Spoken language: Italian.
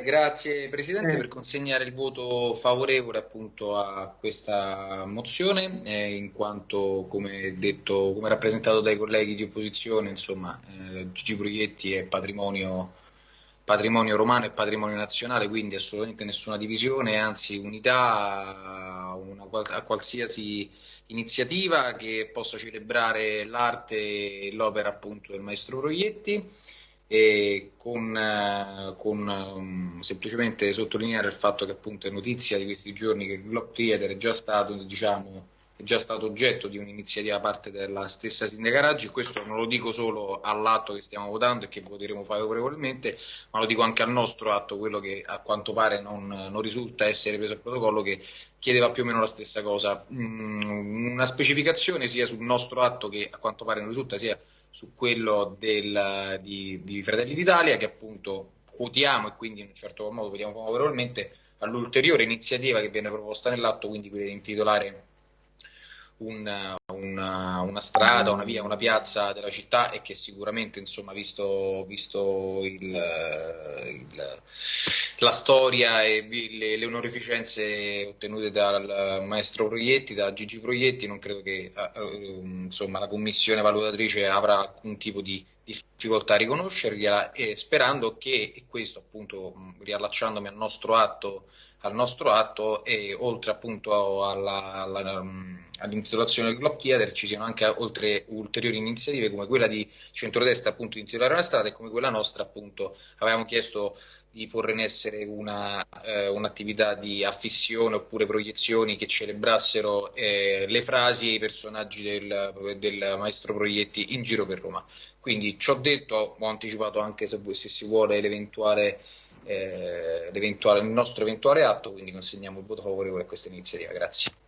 grazie Presidente, eh. per consegnare il voto favorevole appunto a questa mozione, eh, in quanto, come detto, come rappresentato dai colleghi di opposizione, insomma, eh, Gigi Proietti è patrimonio, patrimonio romano e patrimonio nazionale, quindi assolutamente nessuna divisione, anzi unità una, a qualsiasi iniziativa che possa celebrare l'arte e l'opera appunto del maestro Proietti e con, eh, con um, semplicemente sottolineare il fatto che appunto è notizia di questi giorni che il Globe Theater è già stato, diciamo, è già stato oggetto di un'iniziativa da parte della stessa sindaca Raggi, questo non lo dico solo all'atto che stiamo votando e che voteremo favorevolmente, ma lo dico anche al nostro atto, quello che a quanto pare non, non risulta essere preso al protocollo, che chiedeva più o meno la stessa cosa. Mm, una specificazione sia sul nostro atto che a quanto pare non risulta sia su quello del, di, di, Fratelli d'Italia che appunto quotiamo e quindi in un certo modo votiamo favorevolmente all'ulteriore iniziativa che viene proposta nell'atto, quindi quella di intitolare un, una, una, strada, una via, una piazza della città e che sicuramente, insomma, visto, visto il, la storia e le, le, onorificenze ottenute dal maestro Proietti, da Gigi Proietti, non credo che uh, insomma, la commissione valutatrice avrà alcun tipo di difficoltà a riconoscergliela e sperando che, e questo appunto riallacciandomi al nostro atto, al nostro atto e oltre appunto alla, alla all'intitolazione del Globe Theater ci siano anche oltre ulteriori iniziative come quella di centrodestra appunto di intitolare una strada e come quella nostra appunto avevamo chiesto di porre in essere una, eh, un'attività di affissione oppure proiezioni che celebrassero eh, le frasi e i personaggi del, del, maestro Proietti in giro per Roma. Quindi ci ho detto, ho anticipato anche se, se si vuole l'eventuale, eh, l'eventuale, il nostro eventuale atto, quindi consegniamo il voto favorevole a questa iniziativa. Grazie.